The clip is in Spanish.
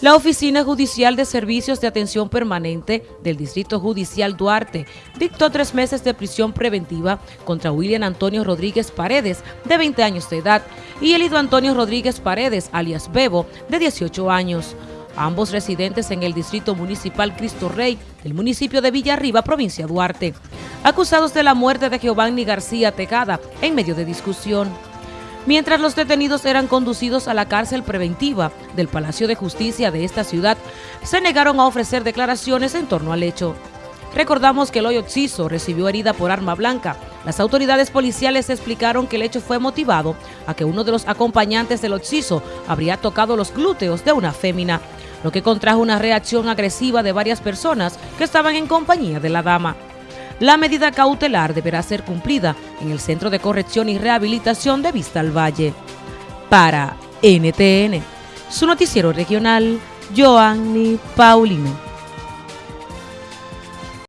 La Oficina Judicial de Servicios de Atención Permanente del Distrito Judicial Duarte dictó tres meses de prisión preventiva contra William Antonio Rodríguez Paredes, de 20 años de edad, y Elido Antonio Rodríguez Paredes, alias Bebo, de 18 años. Ambos residentes en el Distrito Municipal Cristo Rey del municipio de Villarriba, provincia Duarte, acusados de la muerte de Giovanni García Tejada en medio de discusión mientras los detenidos eran conducidos a la cárcel preventiva del Palacio de Justicia de esta ciudad, se negaron a ofrecer declaraciones en torno al hecho. Recordamos que Loyo Ciso recibió herida por arma blanca. Las autoridades policiales explicaron que el hecho fue motivado a que uno de los acompañantes del Oxiso habría tocado los glúteos de una fémina, lo que contrajo una reacción agresiva de varias personas que estaban en compañía de la dama. La medida cautelar deberá ser cumplida en el Centro de Corrección y Rehabilitación de Vista al Valle. Para NTN, su noticiero regional, Joanny Paulino.